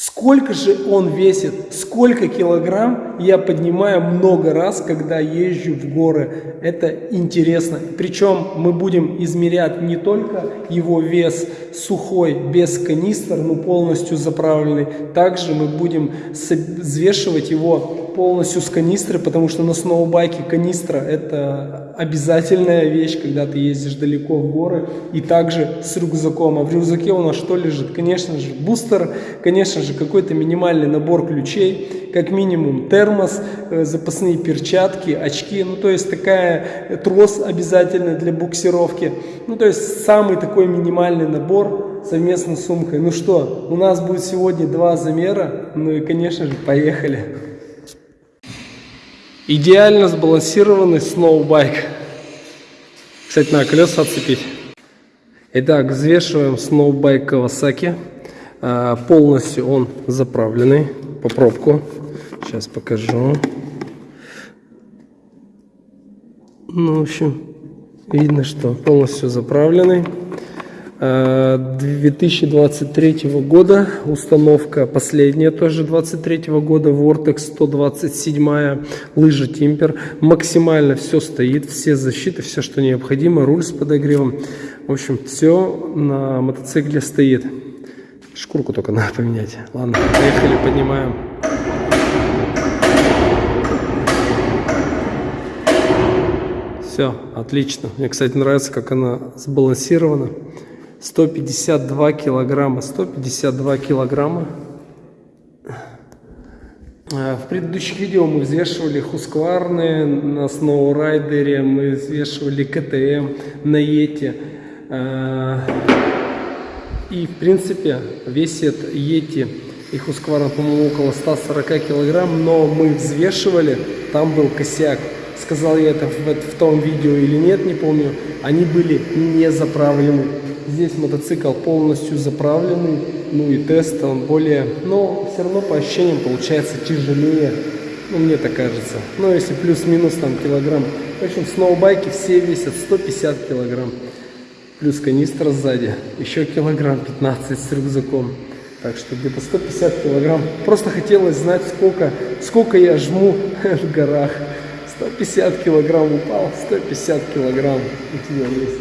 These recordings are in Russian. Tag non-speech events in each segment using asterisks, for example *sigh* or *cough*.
Сколько же он весит, сколько килограмм я поднимаю много раз, когда езжу в горы. Это интересно. Причем мы будем измерять не только его вес сухой, без канистр, но полностью заправленный. Также мы будем взвешивать его полностью с канистры, потому что на сноубайке канистра это обязательная вещь, когда ты ездишь далеко в горы, и также с рюкзаком. А в рюкзаке у нас что лежит? Конечно же бустер, конечно же какой-то минимальный набор ключей, как минимум термос, э, запасные перчатки, очки, ну то есть такая трос обязательно для буксировки. Ну то есть самый такой минимальный набор совместно с сумкой. Ну что, у нас будет сегодня два замера, ну и конечно же поехали. Идеально сбалансированный сноубайк. Кстати, на колеса отцепить. Итак, взвешиваем сноубайк Kawasaki. А, полностью он заправленный. По пробку. Сейчас покажу. Ну, в общем, видно, что полностью заправленный. 2023 года. Установка последняя тоже 23 года. Vortex 127 лыжа Timper максимально все стоит. Все защиты все что необходимо. Руль с подогревом. В общем все на мотоцикле стоит шкурку только надо поменять. Ладно поехали поднимаем. Все отлично. Мне кстати нравится как она сбалансирована. 152 килограмма. 152 килограмма. Э, в предыдущих видео мы взвешивали хускварные на сноурайдере мы взвешивали ктм на ете э, и в принципе весит ети и хускварна по моему около 140 килограмм но мы взвешивали там был косяк сказал я это в, в том видео или нет не помню они были не заправлены Здесь мотоцикл полностью заправленный, ну и тест он более, но все равно по ощущениям получается тяжелее, ну мне так кажется. Ну если плюс-минус там килограмм. В общем, сноубайки все весят 150 килограмм. Плюс канистра сзади, еще килограмм 15 с рюкзаком. Так что где-то 150 килограмм. Просто хотелось знать, сколько, сколько я жму *laughs* в горах. 150 килограмм упал, 150 килограмм у тебя есть.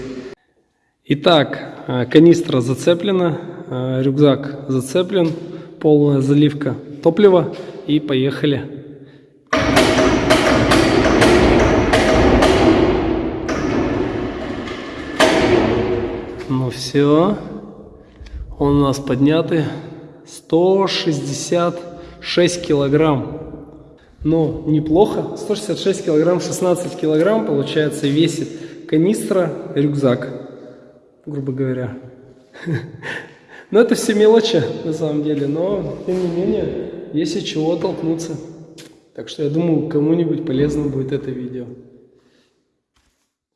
Итак, Э, канистра зацеплена, э, рюкзак зацеплен, полная заливка топлива и поехали. Все, он у нас поднятый 166 килограмм. Ну, неплохо. 166 килограмм, 16 килограмм, получается, весит канистра, рюкзак грубо говоря. *laughs* Но это все мелочи, на самом деле, но, тем не менее, есть чего толкнуться. Так что я думаю, кому-нибудь полезно будет это видео.